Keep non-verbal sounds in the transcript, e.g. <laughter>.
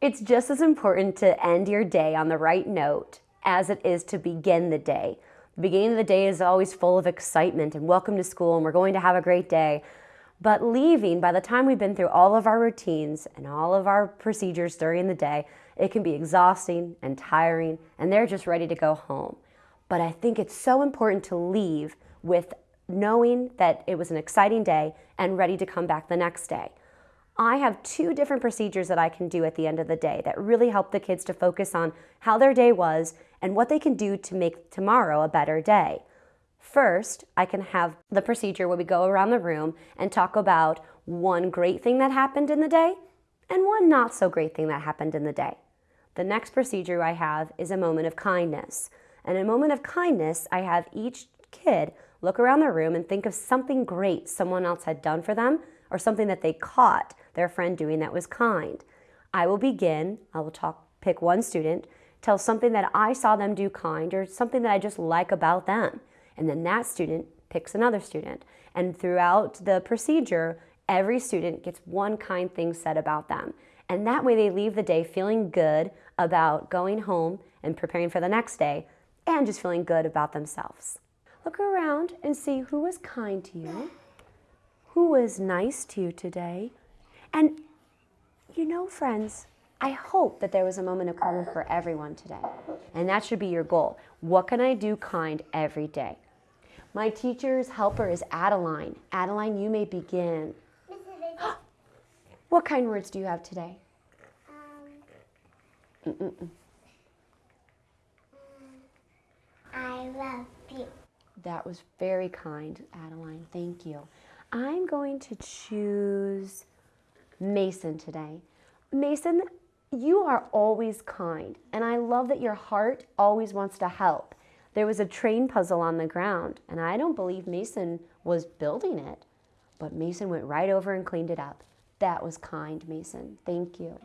It's just as important to end your day on the right note as it is to begin the day. The beginning of the day is always full of excitement and welcome to school and we're going to have a great day. But leaving, by the time we've been through all of our routines and all of our procedures during the day, it can be exhausting and tiring and they're just ready to go home. But I think it's so important to leave with knowing that it was an exciting day and ready to come back the next day. I have two different procedures that I can do at the end of the day that really help the kids to focus on how their day was and what they can do to make tomorrow a better day. First, I can have the procedure where we go around the room and talk about one great thing that happened in the day and one not so great thing that happened in the day. The next procedure I have is a moment of kindness. And in a moment of kindness, I have each kid look around the room and think of something great someone else had done for them or something that they caught their friend doing that was kind. I will begin, I will talk, pick one student, tell something that I saw them do kind or something that I just like about them. And then that student picks another student. And throughout the procedure, every student gets one kind thing said about them. And that way they leave the day feeling good about going home and preparing for the next day and just feeling good about themselves. Look around and see who was kind to you, who was nice to you today. And you know, friends, I hope that there was a moment of karma for everyone today. And that should be your goal. What can I do kind every day? My teacher's helper is Adeline. Adeline, you may begin. <gasps> what kind words do you have today? Um, mm -mm. I love you. That was very kind, Adeline. Thank you. I'm going to choose Mason today. Mason, you are always kind, and I love that your heart always wants to help. There was a train puzzle on the ground, and I don't believe Mason was building it, but Mason went right over and cleaned it up. That was kind, Mason. Thank you.